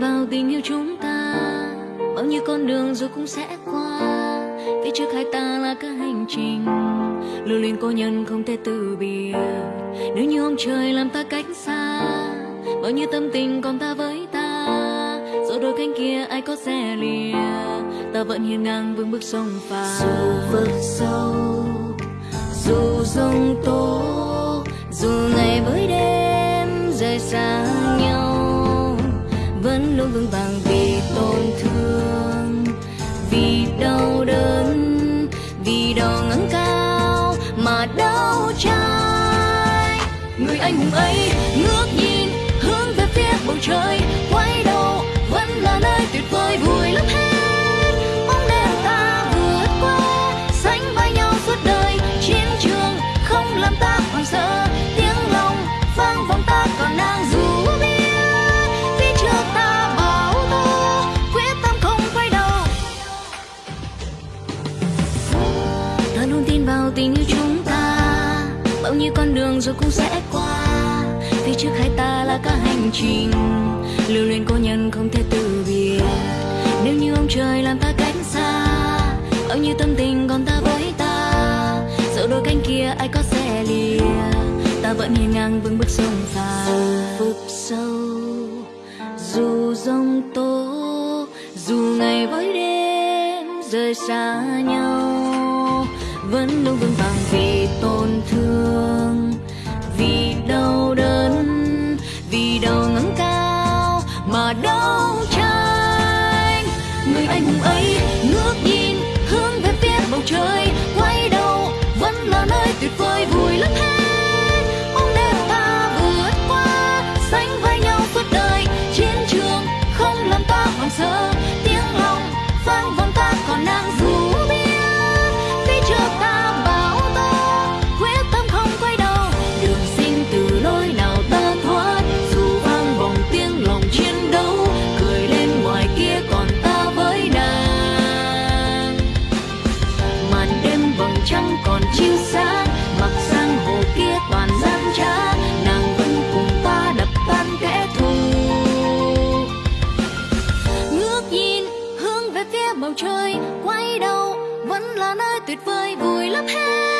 vào tình yêu chúng ta. Bao nhiêu con đường rồi cũng sẽ qua. Phía trước hai ta là cả hành trình. Lưu luyến cô nhân không thể từ biệt. Nếu như ông trời làm ta cách xa, bao nhiêu tâm tình còn ta với ta. Rồi đôi cánh kia ai có xe lìa, ta vẫn hiên ngang vững bước sông phà. Dù vực sâu dù rông tôi luôn vững vàng vì tổn thương, vì đau đớn, vì đau ngẩng cao mà đau trái người anh hùng ấy ngước nhìn hướng về phía bầu trời. Nhau tình yêu chúng ta, bao nhiêu con đường rồi cũng sẽ qua. Phía trước hai ta là cả hành trình, lưu luyến cô nhân không thể từ biệt. Nếu như ông trời làm ta cách xa, bao nhiêu tâm tình còn ta với ta. Dẫu đôi cánh kia ai có sẽ lìa, ta vẫn hiên ngang vững bước sông pha vực sâu, dù giông tố, dù ngày với đêm rời xa nhau vẫn luôn vững vàng vì tổn thương. Vì đau đớn, vì đau ngẩng cao mà đau tranh. Người anh hùng ấy ngước nhìn bầu trời quay đầu vẫn là nơi tuyệt vời vui lắm hết.